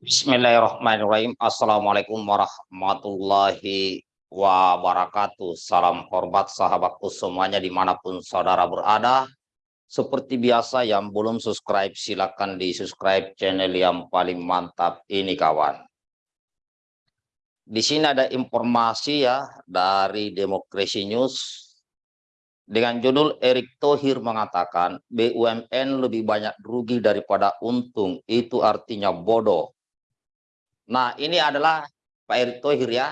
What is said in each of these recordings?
Bismillahirrahmanirrahim. Assalamualaikum warahmatullahi wabarakatuh. Salam hormat sahabatku semuanya di mana pun saudara berada. Seperti biasa yang belum subscribe silakan di subscribe channel yang paling mantap ini kawan. Di sini ada informasi ya dari Demokrasi News dengan judul Erick Thohir mengatakan BUMN lebih banyak rugi daripada untung itu artinya bodoh Nah, ini adalah Pak Erick Thohir ya.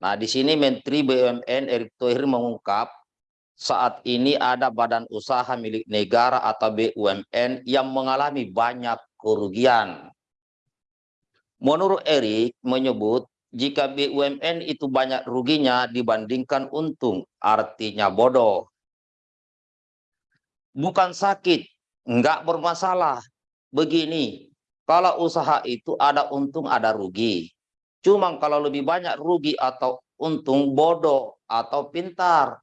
Nah, di sini Menteri BUMN Erick Thohir mengungkap saat ini ada badan usaha milik negara atau BUMN yang mengalami banyak kerugian. Menurut Erick menyebut jika BUMN itu banyak ruginya dibandingkan untung, artinya bodoh. Bukan sakit, enggak bermasalah. Begini, kalau usaha itu ada untung, ada rugi. Cuma kalau lebih banyak rugi atau untung bodoh atau pintar.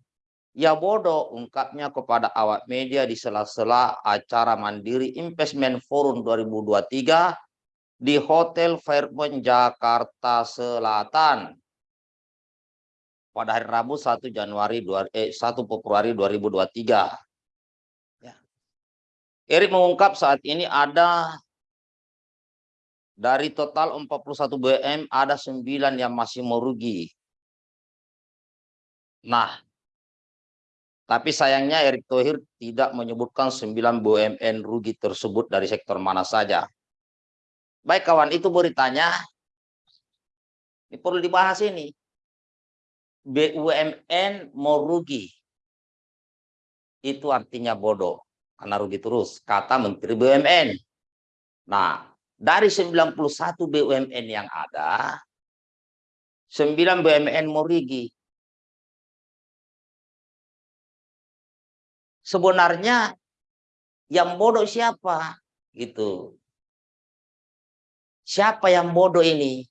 Ya bodoh ungkapnya kepada awak media di sela-sela acara Mandiri Investment Forum 2023 di Hotel Fairmont Jakarta Selatan pada hari Rabu 1 Januari eh, 1 Februari 2023. Ya. Erik mengungkap saat ini ada dari total 41 BM ada 9 yang masih merugi. Nah, tapi sayangnya Erick Thohir tidak menyebutkan 9 BUMN rugi tersebut dari sektor mana saja. Baik kawan, itu beritanya. Ini perlu dibahas ini. BUMN mau rugi. Itu artinya bodoh. Karena rugi terus. Kata Menteri BUMN. Nah, dari 91 BUMN yang ada, 9 BUMN Morigi. Sebenarnya yang bodoh siapa? Gitu. Siapa yang bodoh ini?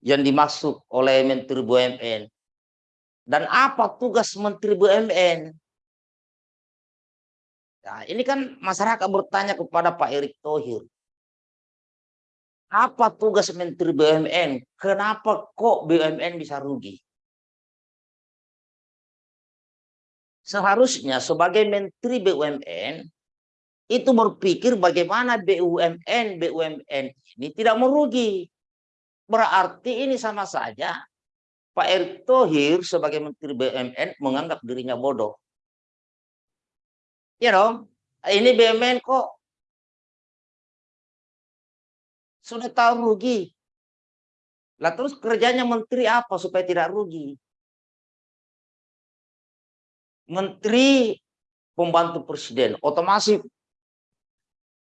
Yang dimaksud oleh Menteri BUMN. Dan apa tugas Menteri BUMN? Nah, ini kan masyarakat bertanya kepada Pak Erick Thohir. Apa tugas Menteri BUMN? Kenapa kok BUMN bisa rugi? Seharusnya sebagai Menteri BUMN itu berpikir bagaimana BUMN BUMN ini tidak merugi. Berarti ini sama saja Pak Erick Thohir sebagai Menteri BUMN menganggap dirinya bodoh. Ya dong, ini BUMN kok sudah tahu rugi. Lah terus kerjanya menteri apa supaya tidak rugi? Menteri pembantu presiden, otomatis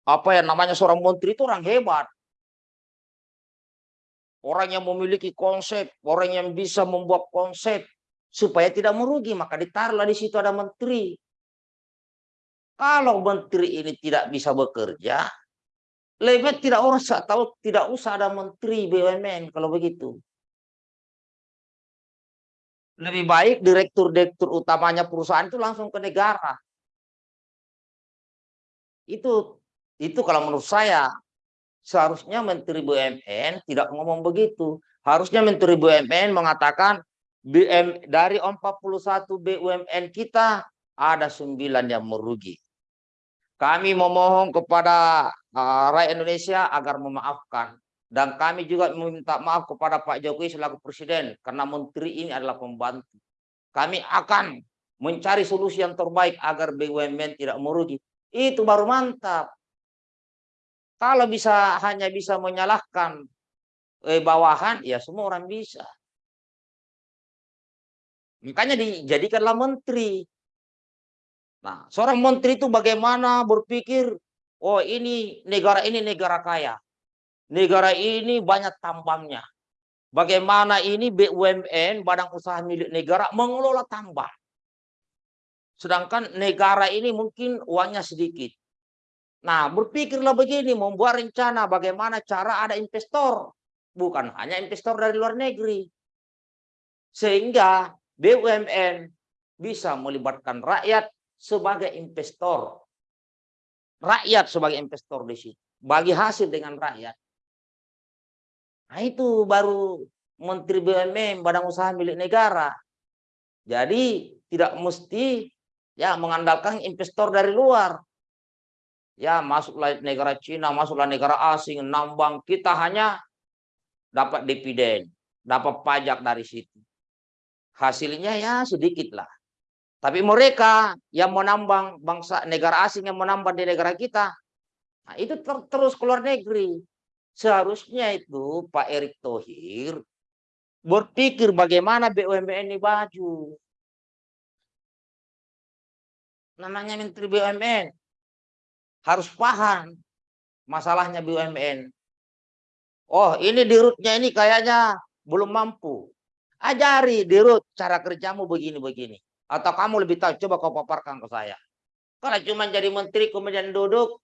apa yang namanya seorang menteri itu orang hebat. Orang yang memiliki konsep, orang yang bisa membuat konsep supaya tidak merugi, maka ditaruhlah di situ ada menteri. Kalau menteri ini tidak bisa bekerja, lebih tidak usah tahu tidak usah ada menteri BUMN kalau begitu. Lebih baik direktur-direktur utamanya perusahaan itu langsung ke negara. Itu itu kalau menurut saya seharusnya menteri BUMN tidak ngomong begitu. Harusnya menteri BUMN mengatakan BM dari 41 BUMN kita ada 9 yang merugi. Kami memohon kepada uh, rakyat Indonesia agar memaafkan. Dan kami juga meminta maaf kepada Pak Jokowi selaku Presiden. Karena Menteri ini adalah pembantu. Kami akan mencari solusi yang terbaik agar BUMN tidak merugi. Itu baru mantap. Kalau bisa hanya bisa menyalahkan eh, bawahan, ya semua orang bisa. Makanya dijadikanlah menteri. Nah, seorang menteri itu bagaimana berpikir, oh ini negara ini negara kaya. Negara ini banyak tambangnya. Bagaimana ini BUMN, badan usaha milik negara, mengelola tambang. Sedangkan negara ini mungkin uangnya sedikit. Nah, berpikirlah begini, membuat rencana bagaimana cara ada investor. Bukan hanya investor dari luar negeri. Sehingga BUMN bisa melibatkan rakyat sebagai investor. rakyat sebagai investor di situ. Bagi hasil dengan rakyat. Nah itu baru Menteri BUMN, Badan Usaha Milik Negara. Jadi tidak mesti ya mengandalkan investor dari luar. Ya masuklah negara Cina, masuklah negara asing, nambang. Kita hanya dapat dividen, dapat pajak dari situ. Hasilnya ya sedikit lah. Tapi mereka yang menambang bangsa negara asing yang menambang di negara kita, nah itu ter terus keluar negeri. Seharusnya itu Pak Erick Thohir berpikir bagaimana BUMN ini baju. Namanya Menteri BUMN harus paham masalahnya BUMN. Oh ini dirutnya ini kayaknya belum mampu. Ajari dirut cara kerjamu begini-begini. Atau kamu lebih tahu, coba kau paparkan ke saya. Kalau cuma jadi menteri kemudian duduk,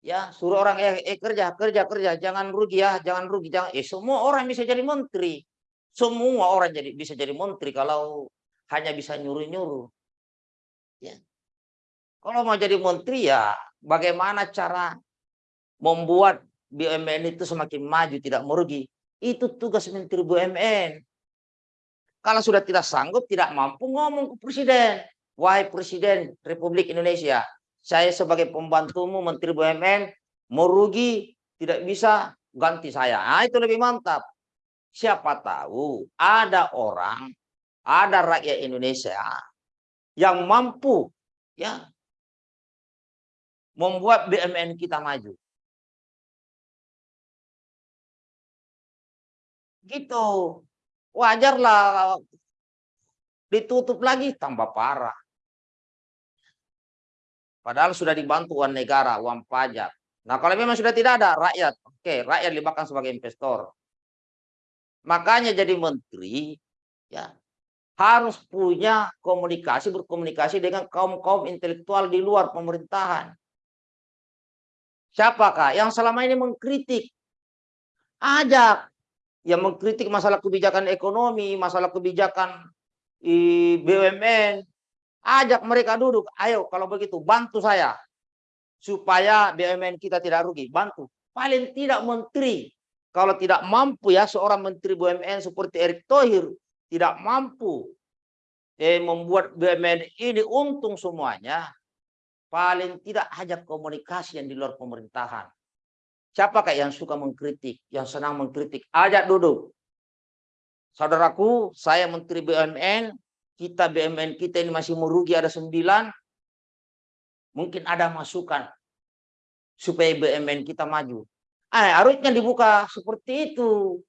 ya suruh orang eh, eh kerja, kerja, kerja, jangan rugi ya, jangan rugi, jangan. Eh semua orang bisa jadi menteri. Semua orang jadi bisa jadi menteri kalau hanya bisa nyuruh-nyuruh. Ya. Kalau mau jadi menteri ya bagaimana cara membuat BUMN itu semakin maju, tidak merugi. Itu tugas Menteri BUMN. Kalau sudah tidak sanggup, tidak mampu ngomong ke Presiden. Wahai Presiden Republik Indonesia, saya sebagai pembantumu Menteri BUMN merugi, tidak bisa ganti saya. Nah, itu lebih mantap. Siapa tahu ada orang, ada rakyat Indonesia yang mampu ya membuat BUMN kita maju. Gitu wajarlah ditutup lagi tambah parah. Padahal sudah dibantu uang negara, uang pajak. Nah kalau memang sudah tidak ada rakyat, oke okay, rakyat libatkan sebagai investor. Makanya jadi menteri ya harus punya komunikasi berkomunikasi dengan kaum kaum intelektual di luar pemerintahan. Siapakah yang selama ini mengkritik? Ajak yang mengkritik masalah kebijakan ekonomi, masalah kebijakan BUMN, ajak mereka duduk. Ayo kalau begitu bantu saya supaya BUMN kita tidak rugi. Bantu. Paling tidak menteri. Kalau tidak mampu ya seorang menteri BUMN seperti Erick Thohir tidak mampu eh, membuat BUMN ini untung semuanya. Paling tidak ajak komunikasi yang di luar pemerintahan. Siapakah yang suka mengkritik, yang senang mengkritik? Ajak duduk. Saudaraku, saya Menteri BUMN, kita BUMN kita ini masih merugi ada sembilan. Mungkin ada masukan supaya BUMN kita maju. Eh, harusnya dibuka seperti itu.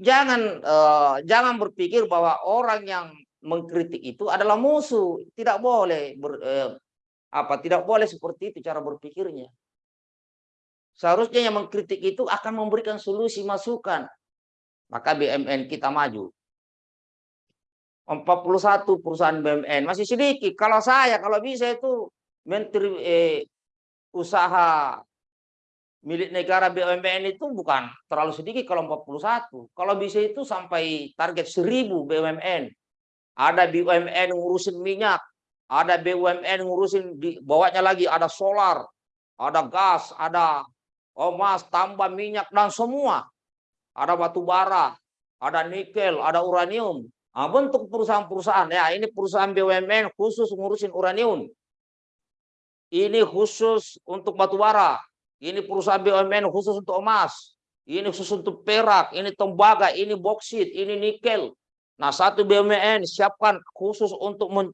Jangan uh, jangan berpikir bahwa orang yang mengkritik itu adalah musuh. Tidak boleh ber, uh, apa tidak boleh seperti itu cara berpikirnya. Seharusnya yang mengkritik itu akan memberikan solusi masukan. Maka BMN kita maju. 41 perusahaan BMN masih sedikit. Kalau saya kalau bisa itu menteri eh, usaha milik negara BUMN itu bukan terlalu sedikit kalau 41. Kalau bisa itu sampai target 1000 BUMN. Ada BUMN ngurusin minyak, ada BUMN ngurusin di lagi ada solar, ada gas, ada emas, tambah minyak, dan semua. Ada batu bara, ada nikel, ada uranium. Nah, bentuk perusahaan-perusahaan. Ya, ini perusahaan BUMN khusus ngurusin uranium. Ini khusus untuk batu bara. Ini perusahaan BUMN khusus untuk emas. Ini khusus untuk perak, ini tembaga, ini boksit, ini nikel. Nah, satu BUMN siapkan khusus untuk men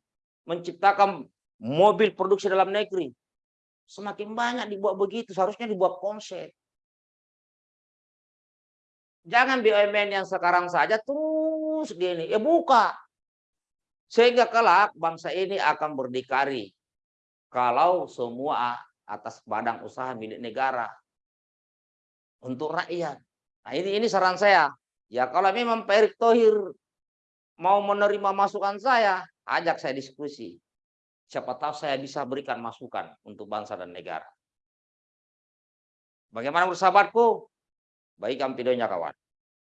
menciptakan mobil produksi dalam negeri. Semakin banyak dibuat begitu, seharusnya dibuat konsep. Jangan BUMN yang sekarang saja terus gini, ya buka. Sehingga kelak bangsa ini akan berdikari. Kalau semua atas badan usaha milik negara. Untuk rakyat. Nah ini ini saran saya. Ya kalau memang Pak Erick Thohir mau menerima masukan saya, ajak saya diskusi. Siapa tahu saya bisa berikan masukan untuk bangsa dan negara. Bagaimana bersahabatku? Baik videonya kawan.